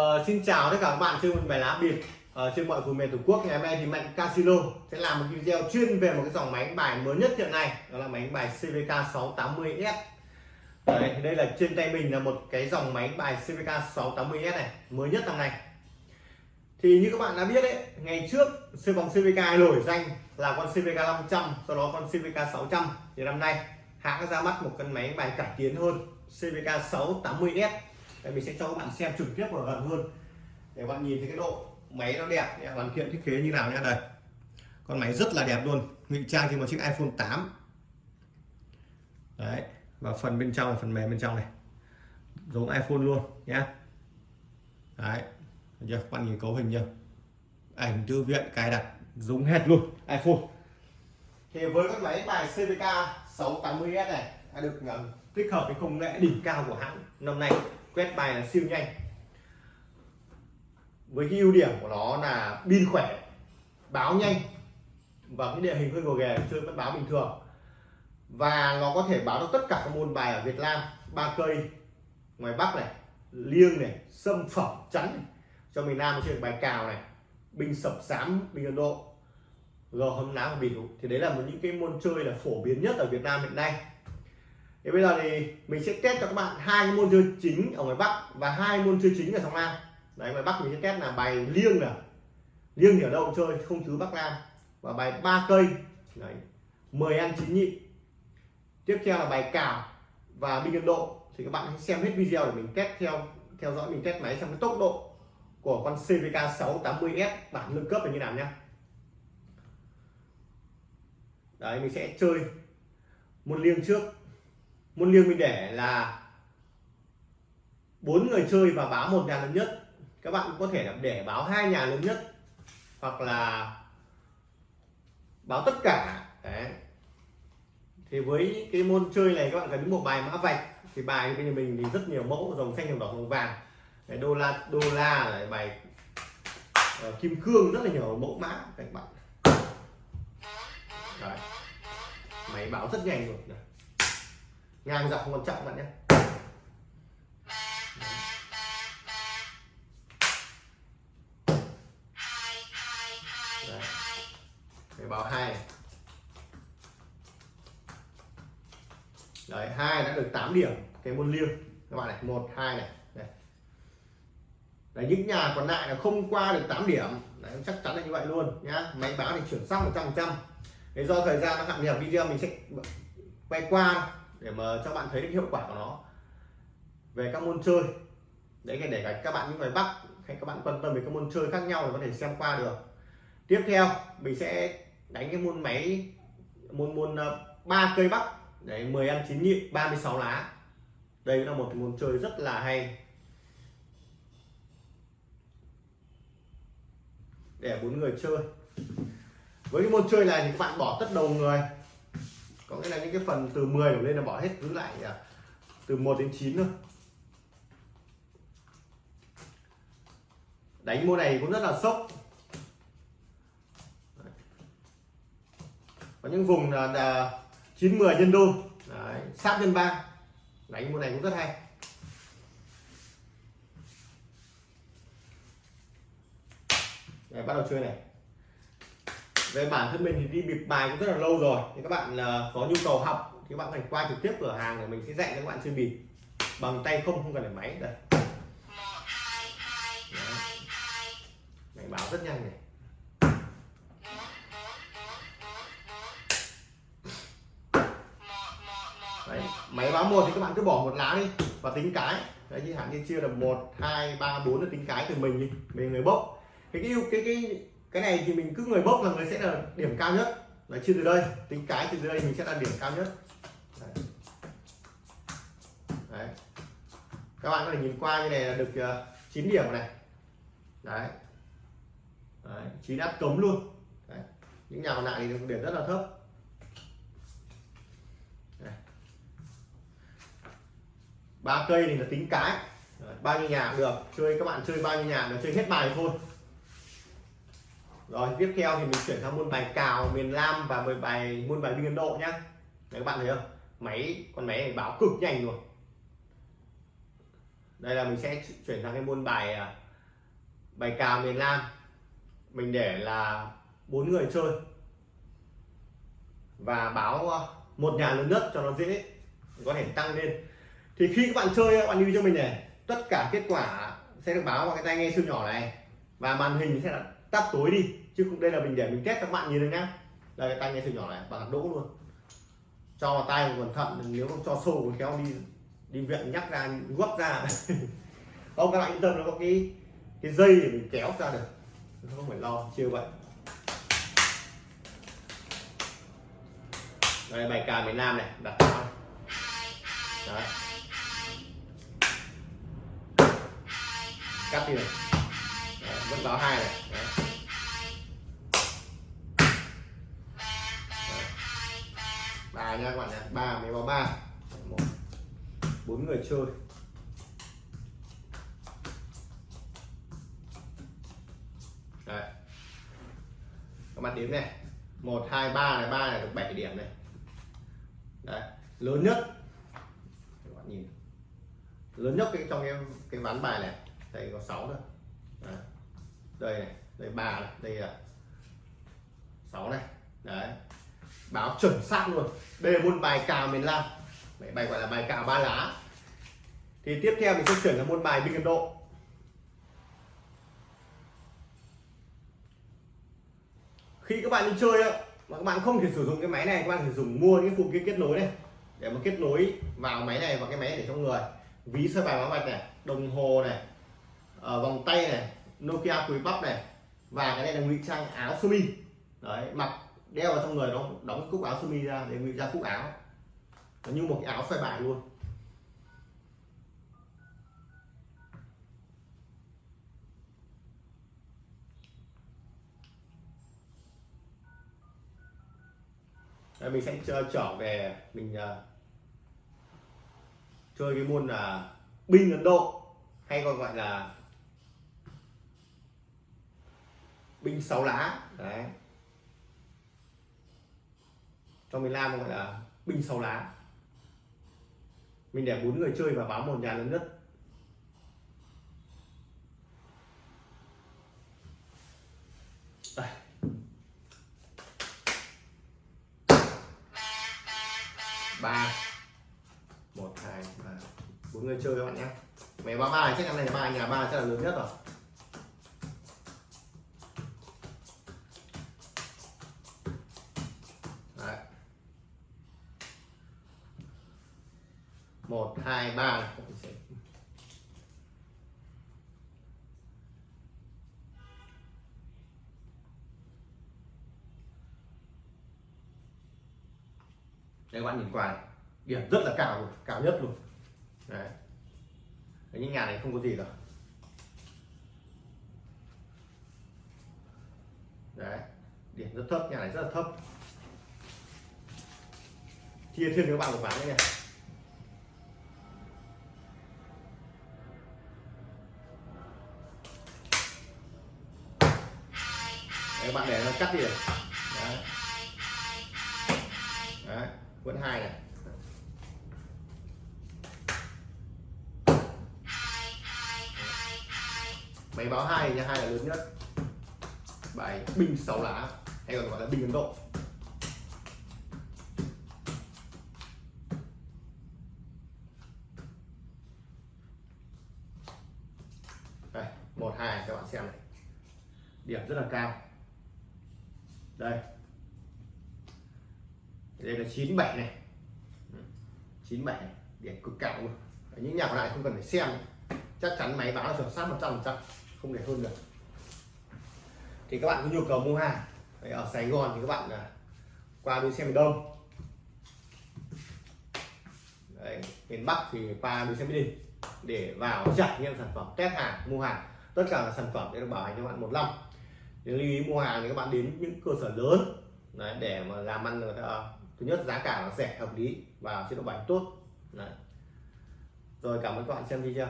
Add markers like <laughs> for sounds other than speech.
Uh, xin chào tất cả các bạn chơi một bài lá biệt. Ờ, uh, trên mọi vùng miền tổ quốc. Ngày hôm nay thì mạnh casino sẽ làm một video chuyên về một cái dòng máy bài mới nhất hiện nay. Đó là máy bài CVK 680S Đấy, thì đây là trên tay mình là một cái dòng máy bài CVK 680S này mới nhất năm nay. Thì như các bạn đã biết đấy ngày trước siêu vòng CVK nổi danh là con CVK 500 sau đó con CVK 600 thì năm nay hãng ra mắt một con máy bài cải tiến hơn CVK 680S đây, mình sẽ cho các bạn xem trực tiếp và gần hơn để bạn nhìn thấy cái độ máy nó đẹp hoàn thiện thiết kế như nào nha đây. Con máy rất là đẹp luôn ngụy trang trên một chiếc iPhone 8 đấy và phần bên trong là phần mềm bên trong này. Giống iPhone luôn nhé đấy chưa? Các bạn nhìn cấu hình chưa? Ảnh thư viện cài đặt giống hết luôn iPhone. Thì với các máy bài CVK 680S này đã được ờ, tích hợp với công nghệ đỉnh cao của hãng năm nay quét bài là siêu nhanh. Với cái ưu điểm của nó là pin khỏe, báo nhanh và cái địa hình hơi gồ ghề chơi vẫn báo bình thường. Và nó có thể báo được tất cả các môn bài ở Việt Nam, ba cây, ngoài Bắc này, liêng này, sâm phẩm, chắn này. cho miền Nam chơi bài cào này binh sập sám binh Ấn Độ gò hâm lá và bỉu thì đấy là một những cái môn chơi là phổ biến nhất ở Việt Nam hiện nay thì bây giờ thì mình sẽ test cho các bạn hai cái môn chơi chính ở ngoài Bắc và hai môn chơi chính ở trong Nam. Đấy, ngoài Bắc mình sẽ test là bài liêng này. Liêng thì ở đâu cũng chơi, không thứ Bắc Nam. Và bài ba cây. Đấy 10 ăn chín nhị. Tiếp theo là bài cào và binh Ấn Độ. Thì các bạn hãy xem hết video để mình test theo theo dõi, mình test máy xem cái tốc độ của con CVK 680S bản nâng cấp là như nào nhá. Đấy, mình sẽ chơi một liêng trước môn liêng mình để là bốn người chơi và báo một nhà lớn nhất. Các bạn cũng có thể là để báo hai nhà lớn nhất hoặc là báo tất cả. Đấy. Thì với cái môn chơi này các bạn cần một bài mã vạch. Thì bài bên mình thì rất nhiều mẫu dòng xanh dòng đỏ dòng vàng. Cái đô la đô la là bài uh, kim cương rất là nhiều mẫu mã các bạn. Đấy. máy báo rất nhanh rồi Đấy ngang dọc không quan trọng bạn nhé. Đấy. báo hai. Đấy hai đã được 8 điểm. Cái môn liêng. Các bạn này một hai này. Đấy. đấy những nhà còn lại là không qua được 8 điểm. Đấy, chắc chắn là như vậy luôn nhá. Máy báo thì chuyển sang 100 trăm do thời gian nó hạn hẹp video mình sẽ quay qua để mà cho bạn thấy được hiệu quả của nó. Về các môn chơi, đấy để các bạn những người bắc hay các bạn quan tâm về các môn chơi khác nhau thì có thể xem qua được. Tiếp theo, mình sẽ đánh cái môn máy, môn môn ờ, ba cây bắc. Đấy 10 ăn 9 nhị 36 lá. Đây là một môn chơi rất là hay. Để bốn người chơi. Với cái môn chơi này thì các bạn bỏ tất đầu người có nghĩa là những cái phần từ 10 đổ lên là bỏ hết giữ lại à, từ 1 đến 9 thôi. Đánh môn này cũng rất là sốc. Có những vùng là, là 9 10 nhân đôi Đấy, sát nhân ba. Đánh môn này cũng rất hay. Đấy, bắt đầu chơi này về bản thân mình thì đi bịp bài cũng rất là lâu rồi. Thì các bạn ờ, có nhu cầu học thì các bạn phải qua trực tiếp cửa hàng để mình sẽ dạy cho các bạn chơi bịp. Bằng tay không không cần phải máy. Đây. Đấy. báo rất nhanh này. Đấy, máy báo một thì các bạn cứ bỏ một lá đi và tính cái. Đấy như hạn như chia là một hai ba bốn là tính cái từ mình đi. Mình người bốc. Cái cái cái cái cái này thì mình cứ người bốc là người sẽ là điểm cao nhất. Là chia từ đây. Tính cái từ đây mình sẽ là điểm cao nhất. Đấy. đấy. các bạn có thể nhìn qua như này là được ờ, uh, 9 điểm này. Đấy, đấy. 9 áp cống luôn. Đấy. những nhà còn lại thì điểm rất là thấp. Ba cây thì là tính cái. Bao nhiêu nhà cũng được. Chơi các bạn chơi bao nhiêu nhà là chơi hết bài thôi rồi tiếp theo thì mình chuyển sang môn bài cào miền Nam và mười bài môn bài biên Độ nhá. Đấy, các bạn thấy không? Máy con máy này báo cực nhanh rồi đây là mình sẽ chuyển sang cái môn bài à, bài cào miền Nam. Mình để là bốn người chơi. Và báo à, một nhà lớn nhất cho nó dễ có thể tăng lên. Thì khi các bạn chơi các bạn lưu cho mình này tất cả kết quả sẽ được báo vào cái tai nghe siêu nhỏ này. Và màn hình sẽ là tắt tối đi chứ không đây là mình để mình test các bạn nhìn được nhá. Đây cái tay nghe siêu nhỏ này bạn đỗ luôn. Cho vào tay cẩn thận nếu không cho sâu còn kéo đi đi viện nhắc ra guốc ra. <laughs> Không các bạn yên tâm nó có cái cái dây để mình kéo ra được. Không phải lo chưa vậy. Đây bài ca miền Nam này đặt vào Đấy. cắt đi này. Đấy, vẫn báo hai này. Nha các bạn nhé ba mấy báo ba. Một. Bốn người chơi. Đấy. các bạn đếm này. Một, hai, ba này. Ba này được 7 điểm này. Đấy. lớn nhất. Các bạn nhìn. Lớn nhất cái trong cái cái ván bài này. Đây có 6 nữa. Đấy. đây này. Đây ba này. Đây là 6 này. Đấy báo chuẩn xác luôn. Đây là môn bài cào miền Nam. Đấy, bài gọi là bài cào ba lá. Thì tiếp theo mình sẽ chuyển sang môn bài binh Ấn Độ. Khi các bạn đi chơi á mà các bạn không thể sử dụng cái máy này các bạn phải dùng mua những phụ kiện kết nối này. Để mà kết nối vào máy này và cái máy để trong người. Ví sơ bài báo bạch này đồng hồ này ở vòng tay này Nokia cùi bắp này và cái này là ngụy trang áo sơ mi. Đấy mặc đeo vào trong người nó đóng cúc áo sơ mi ra để ngụy ra cúc áo. Nó như một cái áo xoay bài luôn. Đây, mình sẽ trở về mình uh, chơi cái môn là binh Ấn Độ hay còn gọi là binh sáu lá. Đấy cho miền Nam gọi là binh sáu lá. Mình để bốn người chơi và báo một nhà lớn nhất. Đây. ba. Một, hai, ba. Bốn người chơi các bạn nhé. Mẹ ba ba chắc chắn này ba, nhà ba chắc là lớn nhất rồi. Một, hai, ba. Đây, các bạn nhìn qua này. điểm rất là cao luôn, cao nhất luôn. Đấy. Những nhà này không có gì rồi đấy, điểm rất thấp, nhà này rất là thấp. Chia thêm cho các bạn một ván nữa nha. Các bạn để nó cắt đi đấy. đấy vẫn hai này. Máy báo hai nha, hai là lớn nhất. Bài binh sáu lá, hay còn gọi là binh ấn độ. Đây, một, hai, các bạn xem này. Điểm rất là cao đây. Đây là 97 này. 97 này. điểm cực cao luôn. Những nhà còn lại không cần phải xem. Chắc chắn máy báo là chuẩn xác 100 trăm không để hơn được. Thì các bạn có nhu cầu mua hàng ở Sài Gòn thì các bạn là qua đi xe miền Đông. Đấy, miền Bắc thì qua đi xe Mỹ Đình để vào trải nghiệm sản phẩm test hàng mua hàng. Tất cả là sản phẩm để được bảo hành cho bạn một năm nếu lưu ý mua hàng thì các bạn đến những cơ sở lớn Đấy, để mà làm ăn người ta thứ nhất giá cả nó rẻ hợp lý và chế độ bài tốt Đấy. rồi cảm ơn các bạn xem video